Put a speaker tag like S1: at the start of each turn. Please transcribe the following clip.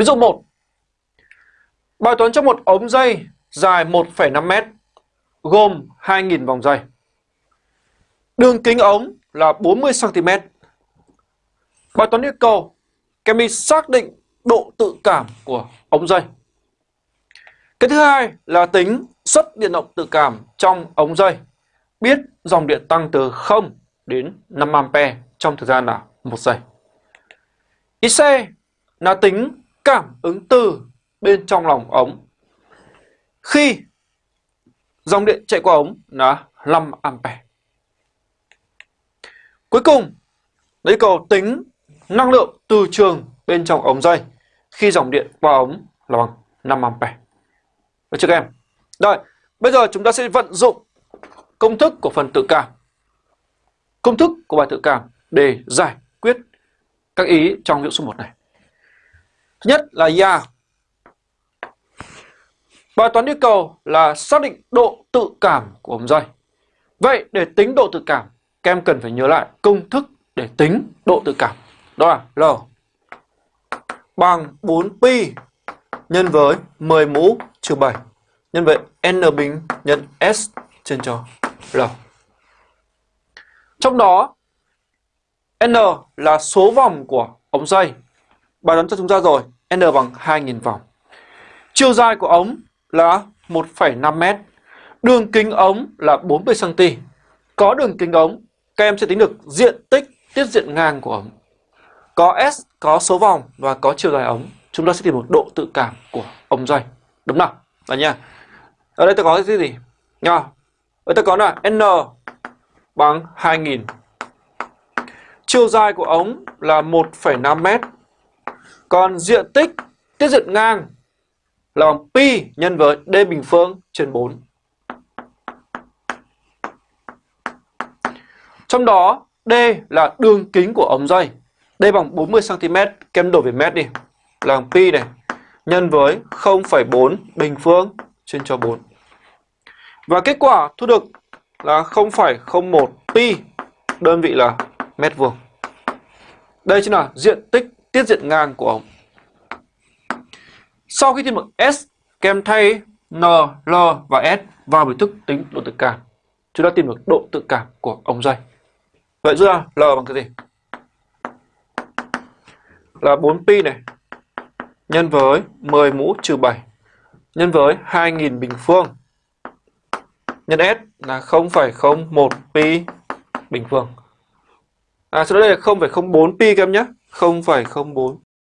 S1: Ví dụ 1. Bài toán trong một ống dây dài 1,5 m gồm 2.000 vòng dây. Đường kính ống là 40 cm. Bài toán yêu cầu các em xác định độ tự cảm của ống dây. Cái thứ hai là tính suất điện động tự cảm trong ống dây. Biết dòng điện tăng từ 0 đến 5 A trong thời gian là 1 giây. Ý C là tính cảm ứng từ bên trong lòng ống. Khi dòng điện chạy qua ống là 5 ampe Cuối cùng, lấy cầu tính năng lượng từ trường bên trong ống dây khi dòng điện qua ống là bằng 5 ampe Được chưa các em? Rồi, bây giờ chúng ta sẽ vận dụng công thức của phần tự cảm. Công thức của bài tự cảm để giải quyết các ý trong ví dụ số 1 này. Nhất là ya. Bài toán yêu cầu là xác định độ tự cảm của ống dây. Vậy để tính độ tự cảm, các em cần phải nhớ lại công thức để tính độ tự cảm. Đó là L bằng 4pi nhân với 10 mũ trừ 7 nhân với n bình nhân s trên cho l. Trong đó n là số vòng của ống dây. Bài toán cho chúng ta rồi, n bằng 2000 vòng. Chiều dài của ống là 1,5 m. Đường kính ống là 40 cm. Có đường kính ống, các em sẽ tính được diện tích tiết diện ngang của ống. Có S, có số vòng và có chiều dài ống. Chúng ta sẽ tìm một độ tự cảm của ống dây. Đúng nào? Đó nha. Ở đây ta có cái gì? Nha. Ở đây ta có là N bằng 2000. Chiều dài của ống là 1,5 m. Còn diện tích tiết diện ngang là bằng pi nhân với d bình phương trên 4. Trong đó D là đường kính của ống dây. D bằng 40 cm, kem đổi về mét đi. Là bằng pi này nhân với 0,4 bình phương trên cho 4. Và kết quả thu được là 0,01 pi đơn vị là mét vuông. Đây chính là diện tích tiết diện ngang của ống. Sau khi tìm được S, kèm thay N, L và S vào biểu thức tính độ tự cảm. Chúng ta tìm được độ tự cảm của ống dây. Vậy ra L bằng cái gì? Là 4pi này nhân với 10 mũ trừ 7 nhân với 2000 bình phương nhân S là 0,01 pi bình phương. À sau đây là 0,04 pi các em nhé. 0,04